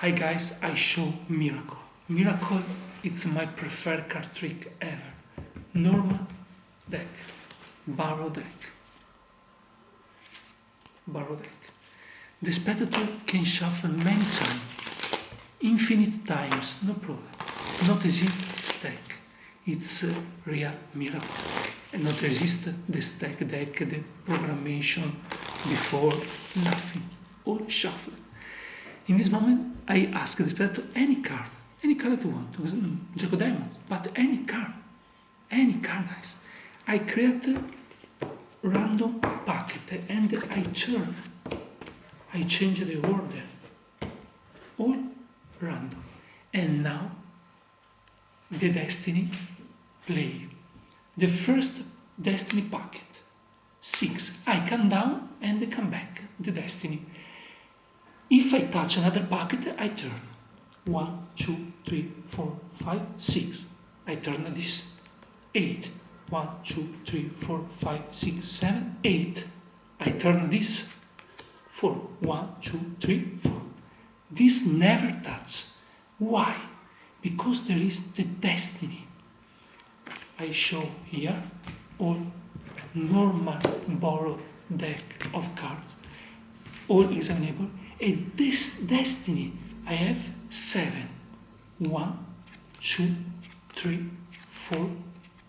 Hi guys, I show Miracle. Miracle, it's my preferred card trick ever. Normal deck, barrow deck, barrow deck. The spectator can shuffle many times, infinite times, no problem. Not exist stack, it's a real miracle. And not exist the stack deck, the programmation before, nothing, all shuffle. In this moment, I ask this, the spectator any card, any card that you want, mm, Jack of Diamond, but any card, any card, guys. I create random packet and I turn, I change the order, all random. And now, the destiny play. The first destiny packet, six. I come down and come back, the destiny. If I touch another packet, I turn. One, two, three, four, five, six. I turn this. Eight. One, two, three, four, five, six, seven, eight. I turn this. Four. One, two, three, four. This never touch. Why? Because there is the destiny. I show here all normal borrowed deck of cards. All examinable and this destiny, I have seven. One, two, three, four,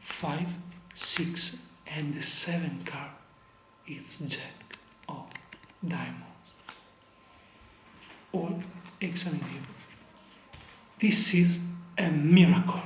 five, six, and the seventh card is Jack of Diamonds. All examinable. This is a miracle.